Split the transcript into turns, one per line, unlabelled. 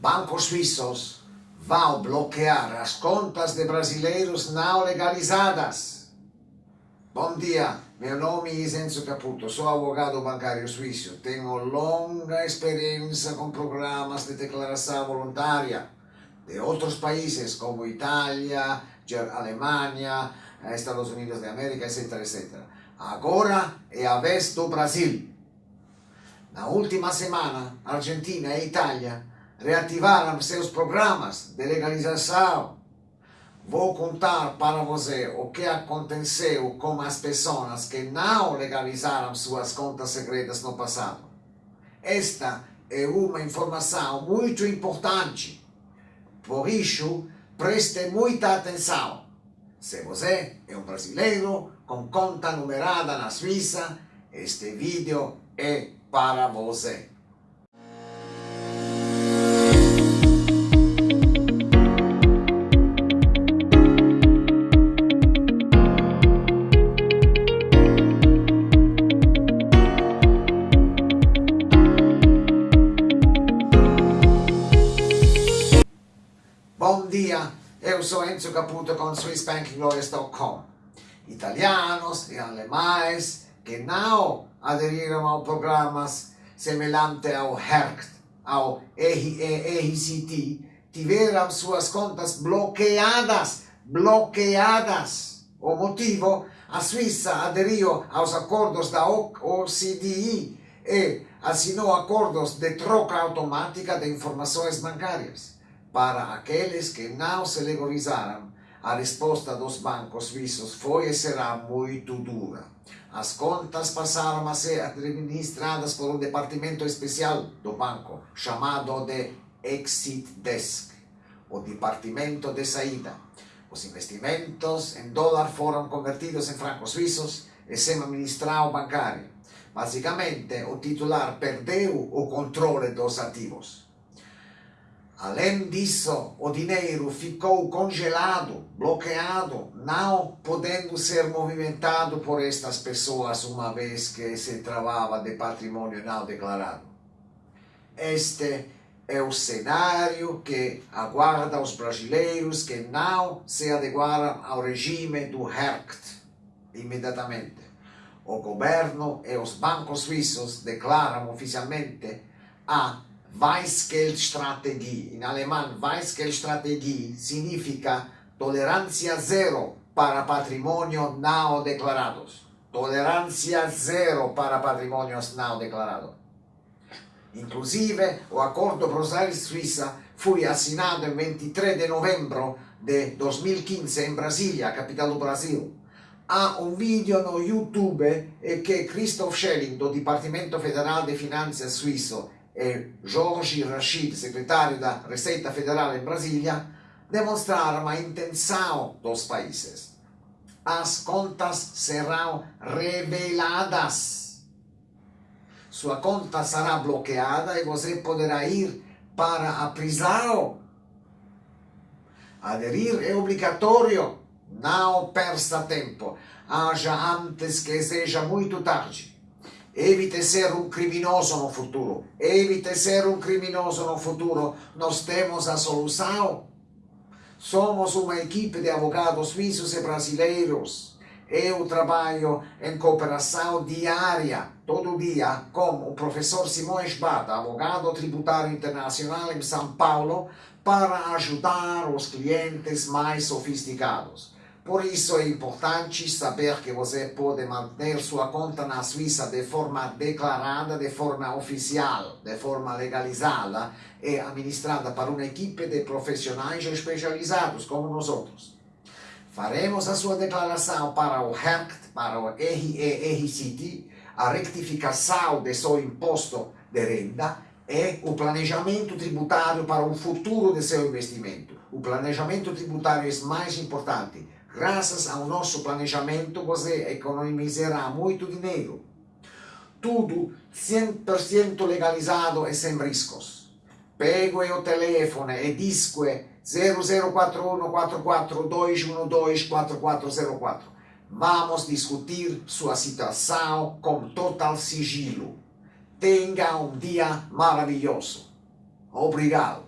bancos suíços vão bloquear as contas de brasileiros não legalizadas. Bom dia, meu nome é Enzo Caputo, sou advogado bancário suíço. Tenho longa experiência com programas de declaração voluntária de outros países como Itália, Alemanha, Estados Unidos da América, etc, etc. Agora é a vez do Brasil. Na última semana, Argentina e Itália reativaram seus programas de legalização. Vou contar para você o que aconteceu com as pessoas que não legalizaram suas contas secretas no passado. Esta é uma informação muito importante. Por isso, preste muita atenção. Se você é um brasileiro com conta numerada na Suíça, este vídeo é para você. Eu sou Enzo Caputo com SwissBankingLawyers.com. Italianos e alemães que não aderiram a programas semelhantes ao HERCT, ao RERCT, tiveram suas contas bloqueadas, bloqueadas. O motivo, a Suíça aderiu aos acordos da OCDE e assinou acordos de troca automática de informações bancárias. Para aqueles que não se legalizaram, a resposta dos bancos suíços foi e será muito dura. As contas passaram a ser administradas por um departamento especial do banco, chamado de Exit Desk, o departamento de saída. Os investimentos em dólar foram convertidos em francos suíços e sem administrar bancário. Basicamente, o titular perdeu o controle dos ativos. Além disso, o dinheiro ficou congelado, bloqueado, não podendo ser movimentado por estas pessoas uma vez que se travava de patrimônio não declarado. Este é o cenário que aguarda os brasileiros que não se adequaram ao regime do HERCT imediatamente. O governo e os bancos suíços declaram oficialmente a Weisgeldstrategie. In alemão, Weisgeldstrategie significa tolerância zero para patrimônio não declarados. Tolerância zero para patrimônios não declarados. Inclusive, o Acordo Bruxelas-Suíça foi assinado em 23 de novembro de 2015 em Brasília, capital do Brasil. Há um vídeo no YouTube que Christoph Schelling, do Departamento Federal de Finanças suíço, e Jorge Rachid, secretário da Receita Federal em Brasília, demonstraram a intenção dos países. As contas serão reveladas. Sua conta será bloqueada e você poderá ir para a prisão. Aderir é obrigatório. Não perca tempo. Haja antes que seja muito tarde. Evite ser um criminoso no futuro. Evite ser um criminoso no futuro. Nós temos a solução. Somos uma equipe de advogados suíços e brasileiros. Eu trabalho em cooperação diária, todo dia, com o professor Simões Bata, advogado tributário internacional em São Paulo, para ajudar os clientes mais sofisticados. Por isso é importante saber que você pode manter sua conta na Suíça de forma declarada, de forma oficial, de forma legalizada e administrada por uma equipe de profissionais especializados como nós outros. Faremos a sua declaração para o HERCT, para o RERCT, a rectificação de seu imposto de renda e o planejamento tributário para o futuro de seu investimento. O planejamento tributário é mais importante Graças ao nosso planejamento, você economizará muito dinheiro. Tudo 100% legalizado e sem riscos. Pegue o telefone e disque 0041 44212 4404. Vamos discutir sua situação com total sigilo. Tenha um dia maravilhoso. Obrigado.